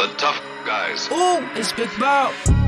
The tough guys. Ooh, it's Big Bow.